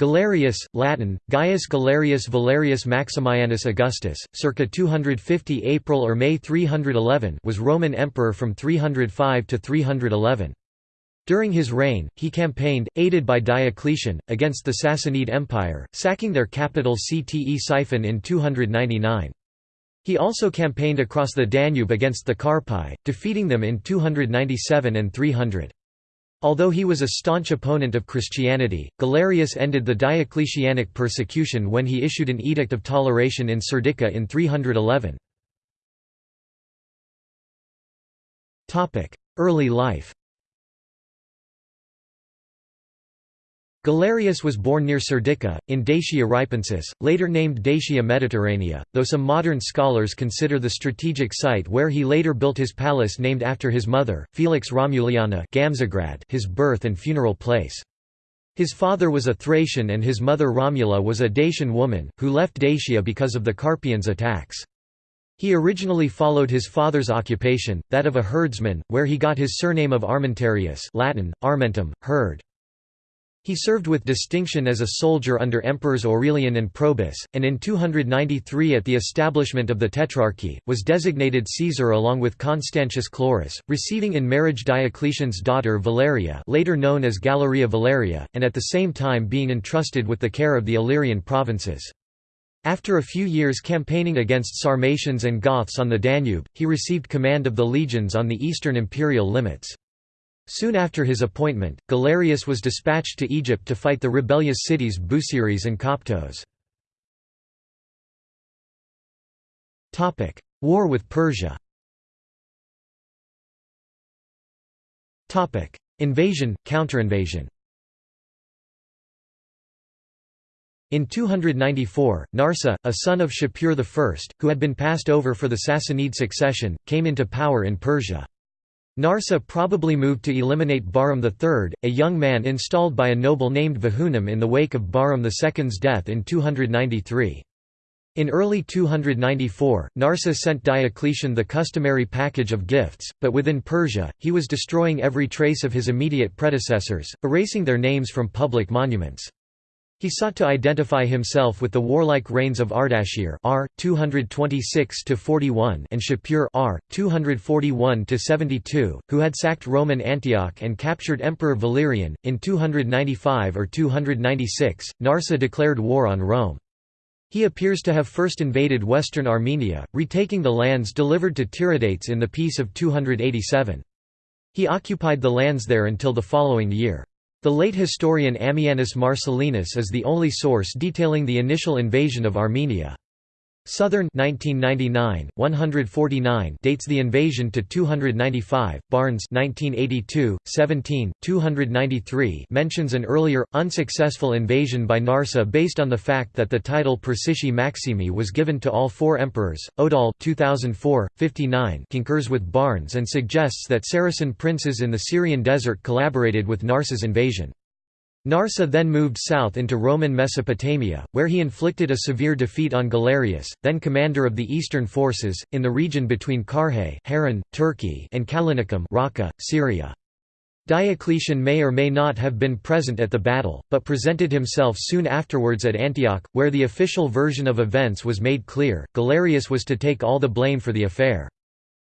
Galerius, Latin, Gaius Galerius Valerius Maximianus Augustus, circa 250 April or May 311 was Roman emperor from 305 to 311. During his reign, he campaigned, aided by Diocletian, against the Sassanid Empire, sacking their capital Ctesiphon in 299. He also campaigned across the Danube against the Carpi, defeating them in 297 and 300. Although he was a staunch opponent of Christianity, Galerius ended the Diocletianic persecution when he issued an edict of toleration in Serdica in 311. Early life Galerius was born near Serdica, in Dacia Ripensis, later named Dacia Mediterranea, though some modern scholars consider the strategic site where he later built his palace named after his mother, Felix Romuliana his birth and funeral place. His father was a Thracian and his mother Romula was a Dacian woman, who left Dacia because of the Carpians' attacks. He originally followed his father's occupation, that of a herdsman, where he got his surname of Armentarius Latin, Armentum, herd. He served with distinction as a soldier under emperors Aurelian and Probus, and in 293 at the establishment of the Tetrarchy, was designated Caesar along with Constantius Chlorus, receiving in marriage Diocletian's daughter Valeria later known as Galeria Valeria, and at the same time being entrusted with the care of the Illyrian provinces. After a few years campaigning against Sarmatians and Goths on the Danube, he received command of the legions on the eastern imperial limits. Soon after his appointment, Galerius was dispatched to Egypt to fight the rebellious cities Busiris and Coptos. War with Persia Invasion, counterinvasion In 294, Narseh, a son of Shapur I, who had been passed over for the Sassanid succession, came into power in Persia. Narseh probably moved to eliminate Bahram III, a young man installed by a noble named Vahunam in the wake of Bahram II's death in 293. In early 294, Narseh sent Diocletian the customary package of gifts, but within Persia, he was destroying every trace of his immediate predecessors, erasing their names from public monuments. He sought to identify himself with the warlike reigns of Ardashir R. 226–41 and Shapur R. 241–72, who had sacked Roman Antioch and captured Emperor Valerian. In 295 or 296, Narseh declared war on Rome. He appears to have first invaded western Armenia, retaking the lands delivered to Tiridates in the Peace of 287. He occupied the lands there until the following year. The late historian Ammianus Marcellinus is the only source detailing the initial invasion of Armenia. Southern 1999, 149 dates the invasion to 295. Barnes 1982, 17, 293 mentions an earlier, unsuccessful invasion by Narseh based on the fact that the title Persici Maximi was given to all four emperors. Odahl 2004, 59 concurs with Barnes and suggests that Saracen princes in the Syrian desert collaborated with Narseh's invasion. Narseh then moved south into Roman Mesopotamia, where he inflicted a severe defeat on Galerius, then commander of the eastern forces, in the region between Harran, Turkey and Callinicum Raqqa, Syria. Diocletian may or may not have been present at the battle, but presented himself soon afterwards at Antioch, where the official version of events was made clear, Galerius was to take all the blame for the affair.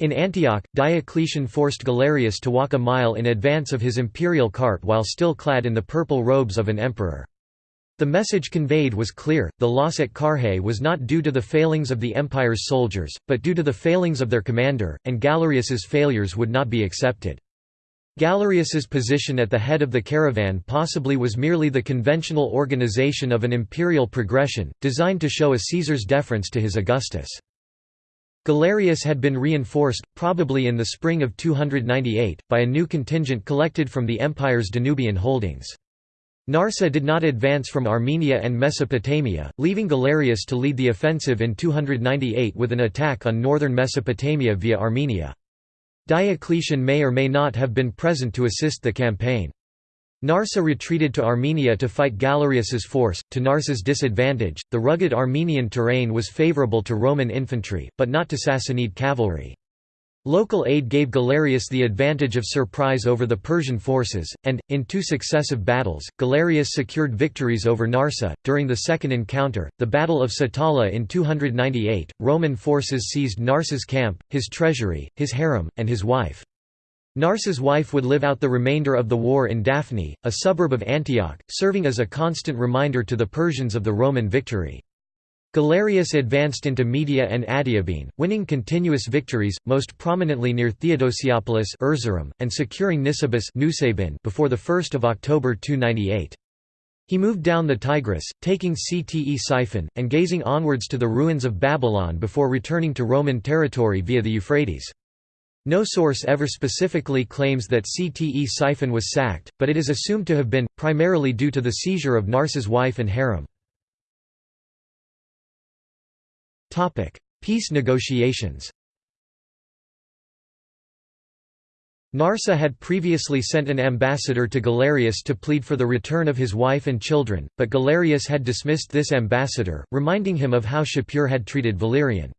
In Antioch, Diocletian forced Galerius to walk a mile in advance of his imperial cart while still clad in the purple robes of an emperor. The message conveyed was clear, the loss at Carrhae was not due to the failings of the empire's soldiers, but due to the failings of their commander, and Galerius's failures would not be accepted. Galerius's position at the head of the caravan possibly was merely the conventional organization of an imperial progression, designed to show a Caesar's deference to his Augustus. Galerius had been reinforced, probably in the spring of 298, by a new contingent collected from the empire's Danubian holdings. Narseh did not advance from Armenia and Mesopotamia, leaving Galerius to lead the offensive in 298 with an attack on northern Mesopotamia via Armenia. Diocletian may or may not have been present to assist the campaign. Narseh retreated to Armenia to fight Galerius's force, to Narseh's disadvantage. The rugged Armenian terrain was favorable to Roman infantry, but not to Sassanid cavalry. Local aid gave Galerius the advantage of surprise over the Persian forces, and, in two successive battles, Galerius secured victories over Narseh. During the second encounter, the Battle of Satala in 298, Roman forces seized Narseh's camp, his treasury, his harem, and his wife. Narseh's wife would live out the remainder of the war in Daphne, a suburb of Antioch, serving as a constant reminder to the Persians of the Roman victory. Galerius advanced into Media and Adiabene, winning continuous victories, most prominently near Theodosiopolis Erzurum, and securing Nisibis before 1 October 298. He moved down the Tigris, taking Ctesiphon, and gazing onwards to the ruins of Babylon before returning to Roman territory via the Euphrates. No source ever specifically claims that Ctesiphon was sacked, but it is assumed to have been, primarily due to the seizure of Narseh's wife and harem. Peace negotiations Narseh had previously sent an ambassador to Galerius to plead for the return of his wife and children, but Galerius had dismissed this ambassador, reminding him of how Shapur had treated Valerian.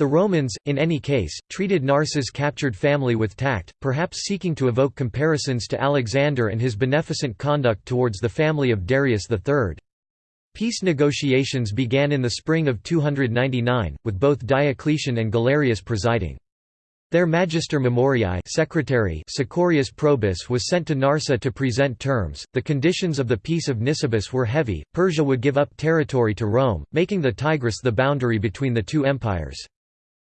The Romans, in any case, treated Narseh's captured family with tact, perhaps seeking to evoke comparisons to Alexander and his beneficent conduct towards the family of Darius III. Peace negotiations began in the spring of 299, with both Diocletian and Galerius presiding. Their Magister Memoriae secretary Sicorius Probus was sent to Narseh to present terms. The conditions of the Peace of Nisibis were heavy. Persia would give up territory to Rome, making the Tigris the boundary between the two empires.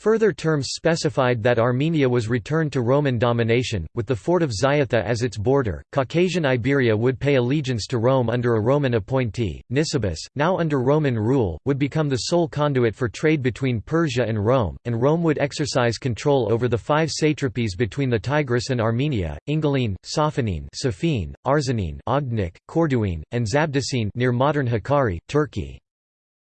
Further terms specified that Armenia was returned to Roman domination, with the fort of Ziatha as its border. Caucasian Iberia would pay allegiance to Rome under a Roman appointee. Nisibis, now under Roman rule, would become the sole conduit for trade between Persia and Rome, and Rome would exercise control over the five satrapies between the Tigris and Armenia: Ingilene, Sophanene, Safine, Arzanene, Ogdnik, Corduene, and Zabdicene near modern Hakkari, Turkey.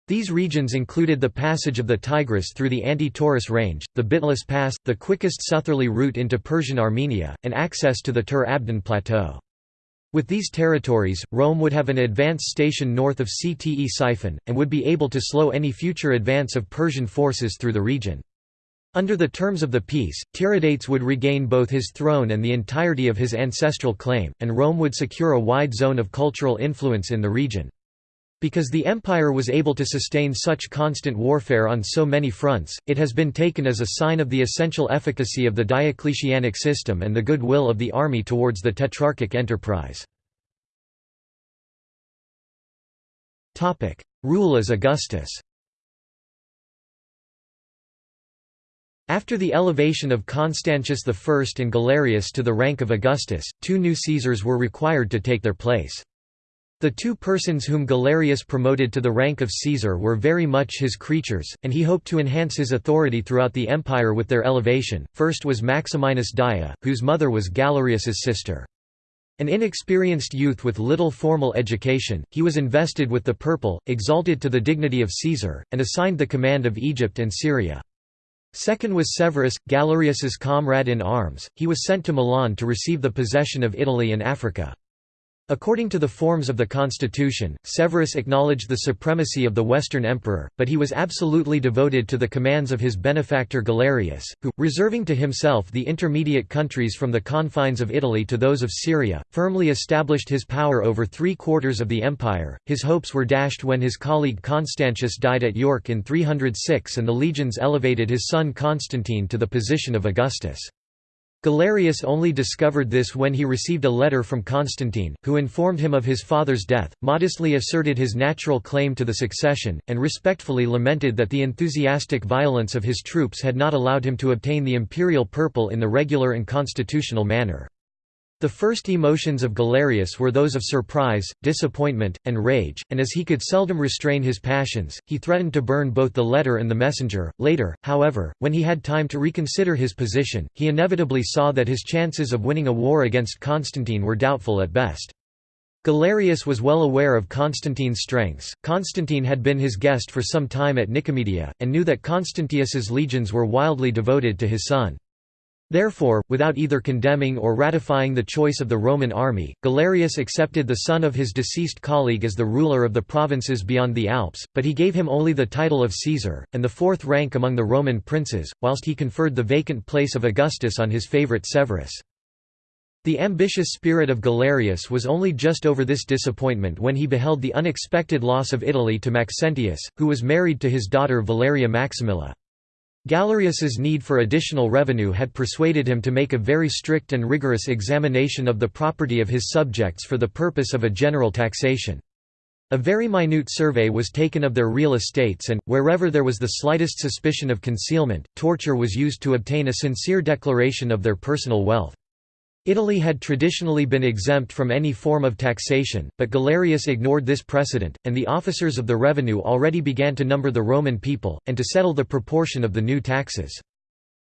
These regions included the passage of the Tigris through the Anti-Taurus Range, the Bitlis Pass, the quickest southerly route into Persian Armenia, and access to the Tur Abdin Plateau. With these territories, Rome would have an advance station north of Ctesiphon, and would be able to slow any future advance of Persian forces through the region. Under the terms of the peace, Tiridates would regain both his throne and the entirety of his ancestral claim, and Rome would secure a wide zone of cultural influence in the region. Because the empire was able to sustain such constant warfare on so many fronts, it has been taken as a sign of the essential efficacy of the Diocletianic system and the goodwill of the army towards the Tetrarchic enterprise. Rule as Augustus After the elevation of Constantius I and Galerius to the rank of Augustus, two new Caesars were required to take their place. The two persons whom Galerius promoted to the rank of Caesar were very much his creatures, and he hoped to enhance his authority throughout the empire with their elevation. First was Maximinus Daia, whose mother was Galerius's sister. An inexperienced youth with little formal education, he was invested with the purple, exalted to the dignity of Caesar, and assigned the command of Egypt and Syria. Second was Severus, Galerius's comrade in arms, he was sent to Milan to receive the possession of Italy and Africa. According to the forms of the constitution, Severus acknowledged the supremacy of the Western emperor, but he was absolutely devoted to the commands of his benefactor Galerius, who, reserving to himself the intermediate countries from the confines of Italy to those of Syria, firmly established his power over three quarters of the empire. His hopes were dashed when his colleague Constantius died at York in 306 and the legions elevated his son Constantine to the position of Augustus. Galerius only discovered this when he received a letter from Constantine, who informed him of his father's death, modestly asserted his natural claim to the succession, and respectfully lamented that the enthusiastic violence of his troops had not allowed him to obtain the imperial purple in the regular and constitutional manner. The first emotions of Galerius were those of surprise, disappointment, and rage, and as he could seldom restrain his passions, he threatened to burn both the letter and the messenger. Later, however, when he had time to reconsider his position, he inevitably saw that his chances of winning a war against Constantine were doubtful at best. Galerius was well aware of Constantine's strengths. Constantine had been his guest for some time at Nicomedia, and knew that Constantius's legions were wildly devoted to his son. Therefore, without either condemning or ratifying the choice of the Roman army, Galerius accepted the son of his deceased colleague as the ruler of the provinces beyond the Alps, but he gave him only the title of Caesar, and the fourth rank among the Roman princes, whilst he conferred the vacant place of Augustus on his favourite Severus. The ambitious spirit of Galerius was only just over this disappointment when he beheld the unexpected loss of Italy to Maxentius, who was married to his daughter Valeria Maximilla. Galerius's need for additional revenue had persuaded him to make a very strict and rigorous examination of the property of his subjects for the purpose of a general taxation. A very minute survey was taken of their real estates and, wherever there was the slightest suspicion of concealment, torture was used to obtain a sincere declaration of their personal wealth. Italy had traditionally been exempt from any form of taxation, but Galerius ignored this precedent, and the officers of the revenue already began to number the Roman people, and to settle the proportion of the new taxes.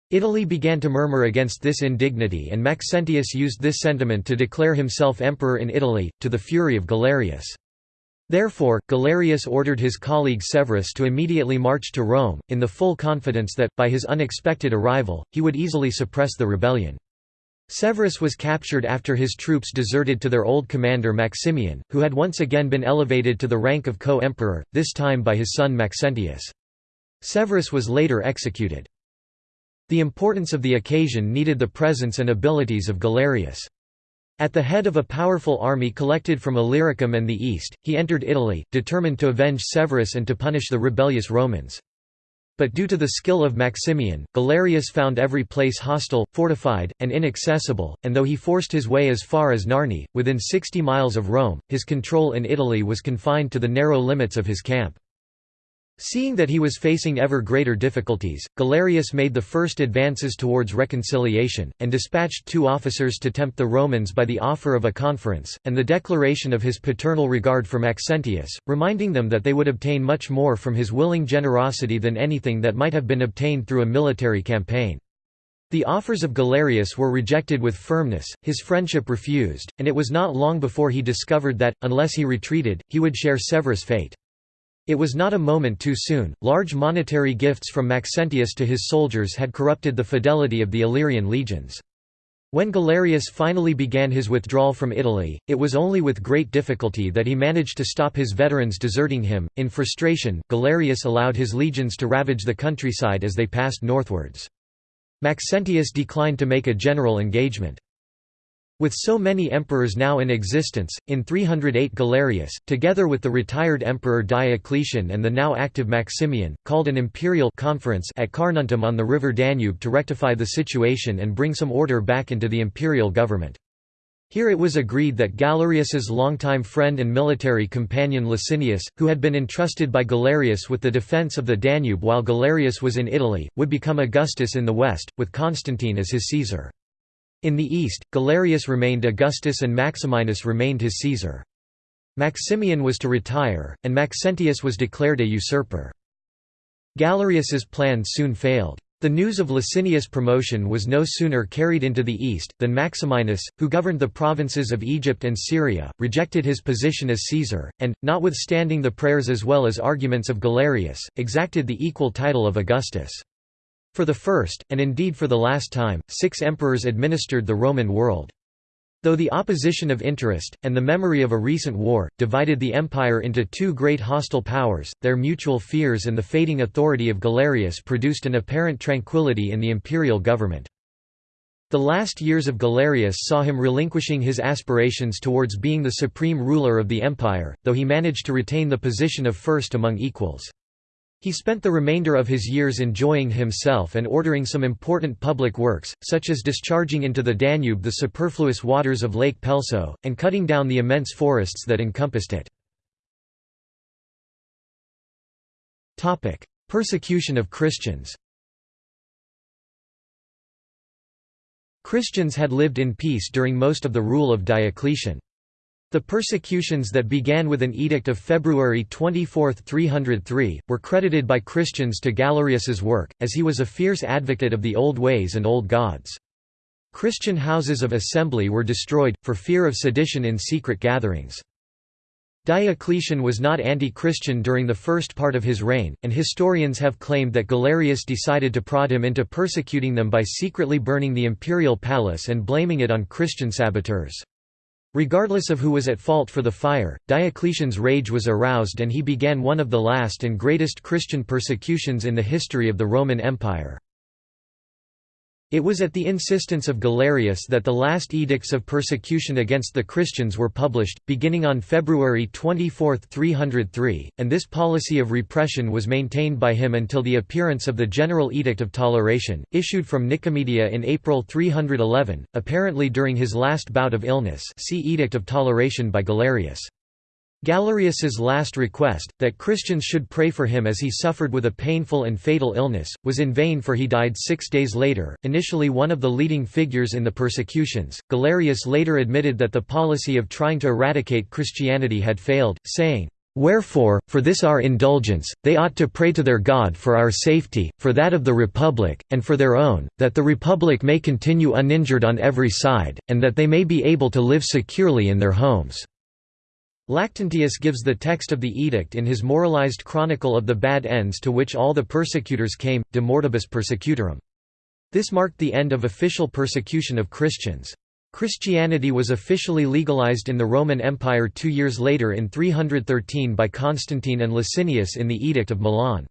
Italy began to murmur against this indignity and Maxentius used this sentiment to declare himself emperor in Italy, to the fury of Galerius. Therefore, Galerius ordered his colleague Severus to immediately march to Rome, in the full confidence that, by his unexpected arrival, he would easily suppress the rebellion. Severus was captured after his troops deserted to their old commander Maximian, who had once again been elevated to the rank of co-emperor, this time by his son Maxentius. Severus was later executed. The importance of the occasion needed the presence and abilities of Galerius. At the head of a powerful army collected from Illyricum and the east, he entered Italy, determined to avenge Severus and to punish the rebellious Romans. But due to the skill of Maximian, Galerius found every place hostile, fortified, and inaccessible, and though he forced his way as far as Narni, within 60 miles of Rome, his control in Italy was confined to the narrow limits of his camp. Seeing that he was facing ever greater difficulties, Galerius made the first advances towards reconciliation, and dispatched two officers to tempt the Romans by the offer of a conference, and the declaration of his paternal regard for Maxentius, reminding them that they would obtain much more from his willing generosity than anything that might have been obtained through a military campaign. The offers of Galerius were rejected with firmness, his friendship refused, and it was not long before he discovered that, unless he retreated, he would share Severus' fate. It was not a moment too soon, large monetary gifts from Maxentius to his soldiers had corrupted the fidelity of the Illyrian legions. When Galerius finally began his withdrawal from Italy, it was only with great difficulty that he managed to stop his veterans deserting him. In frustration, Galerius allowed his legions to ravage the countryside as they passed northwards. Maxentius declined to make a general engagement. With so many emperors now in existence, in 308 Galerius, together with the retired emperor Diocletian and the now active Maximian, called an imperial conference at Carnuntum on the river Danube to rectify the situation and bring some order back into the imperial government. Here it was agreed that Galerius's longtime friend and military companion Licinius, who had been entrusted by Galerius with the defence of the Danube while Galerius was in Italy, would become Augustus in the west, with Constantine as his Caesar. In the east, Galerius remained Augustus and Maximinus remained his Caesar. Maximian was to retire, and Maxentius was declared a usurper. Galerius's plan soon failed. The news of Licinius' promotion was no sooner carried into the east, than Maximinus, who governed the provinces of Egypt and Syria, rejected his position as Caesar, and, notwithstanding the prayers as well as arguments of Galerius, exacted the equal title of Augustus. For the first, and indeed for the last time, six emperors administered the Roman world. Though the opposition of interest, and the memory of a recent war, divided the empire into two great hostile powers, their mutual fears and the fading authority of Galerius produced an apparent tranquility in the imperial government. The last years of Galerius saw him relinquishing his aspirations towards being the supreme ruler of the empire, though he managed to retain the position of first among equals. He spent the remainder of his years enjoying himself and ordering some important public works, such as discharging into the Danube the superfluous waters of Lake Pelso, and cutting down the immense forests that encompassed it. Persecution of Christians Christians had lived in peace during most of the rule of Diocletian. The persecutions that began with an edict of February 24, 303, were credited by Christians to Galerius's work, as he was a fierce advocate of the old ways and old gods. Christian houses of assembly were destroyed, for fear of sedition in secret gatherings. Diocletian was not anti-Christian during the first part of his reign, and historians have claimed that Galerius decided to prod him into persecuting them by secretly burning the imperial palace and blaming it on Christian saboteurs. Regardless of who was at fault for the fire, Diocletian's rage was aroused and he began one of the last and greatest Christian persecutions in the history of the Roman Empire. It was at the insistence of Galerius that the last edicts of persecution against the Christians were published, beginning on February 24, 303, and this policy of repression was maintained by him until the appearance of the General Edict of Toleration, issued from Nicomedia in April 311, apparently during his last bout of illness see Edict of Toleration by Galerius. Galerius's last request, that Christians should pray for him as he suffered with a painful and fatal illness, was in vain for he died six days later. Initially one of the leading figures in the persecutions, Galerius later admitted that the policy of trying to eradicate Christianity had failed, saying, Wherefore, for this our indulgence, they ought to pray to their God for our safety, for that of the Republic, and for their own, that the Republic may continue uninjured on every side, and that they may be able to live securely in their homes. Lactantius gives the text of the edict in his moralized chronicle of the bad ends to which all the persecutors came, De Mortibus Persecutorum. This marked the end of official persecution of Christians. Christianity was officially legalized in the Roman Empire two years later in 313 by Constantine and Licinius in the Edict of Milan.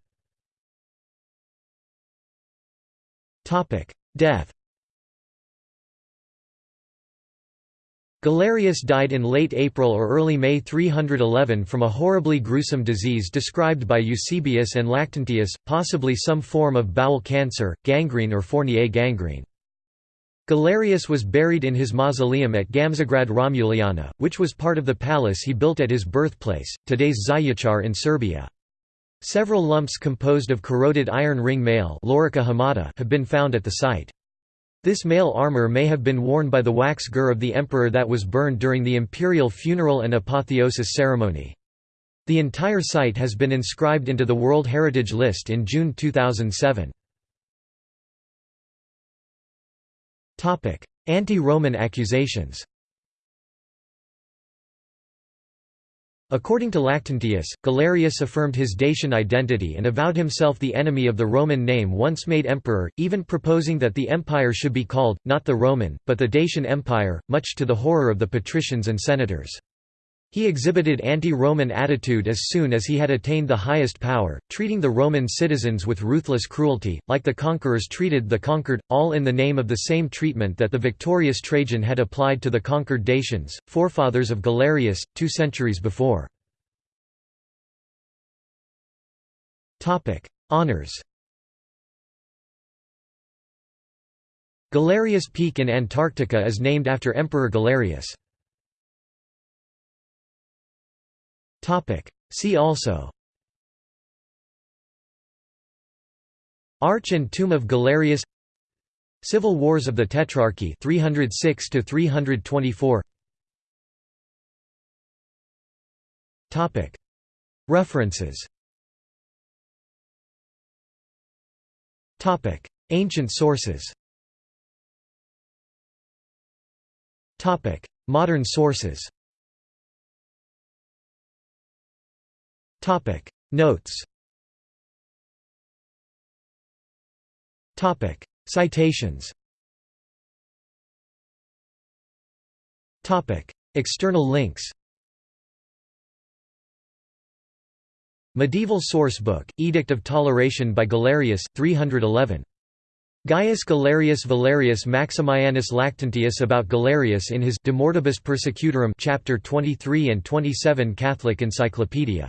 Death Galerius died in late April or early May 311 from a horribly gruesome disease described by Eusebius and Lactantius, possibly some form of bowel cancer, gangrene or Fournier gangrene. Galerius was buried in his mausoleum at Gamzigrad Romuliana, which was part of the palace he built at his birthplace, today's Zaječar in Serbia. Several lumps composed of corroded iron ring mail have been found at the site. This mail armor may have been worn by the wax gur of the emperor that was burned during the imperial funeral and apotheosis ceremony. The entire site has been inscribed into the World Heritage List in June 2007. Anti-Roman accusations According to Lactantius, Galerius affirmed his Dacian identity and avowed himself the enemy of the Roman name once made emperor, even proposing that the empire should be called, not the Roman, but the Dacian Empire, much to the horror of the patricians and senators. He exhibited anti-Roman attitude as soon as he had attained the highest power, treating the Roman citizens with ruthless cruelty, like the conquerors treated the conquered, all in the name of the same treatment that the victorious Trajan had applied to the conquered Dacians, forefathers of Galerius, two centuries before. Honours Galerius Peak in Antarctica is named after Emperor Galerius. See also. Arch and Tomb of Galerius. Civil Wars of the Tetrarchy 306 to 324 Topic. References. Topic. Ancient sources. Topic. Modern sources Topic. Notes. Topic. Citations. Topic. External links. Medieval sourcebook, Edict of Toleration by Galerius, 311. Gaius Galerius Valerius Maximianus Lactantius about Galerius in his De Mortibus Persecutorum chapter 23 and 27 Catholic Encyclopedia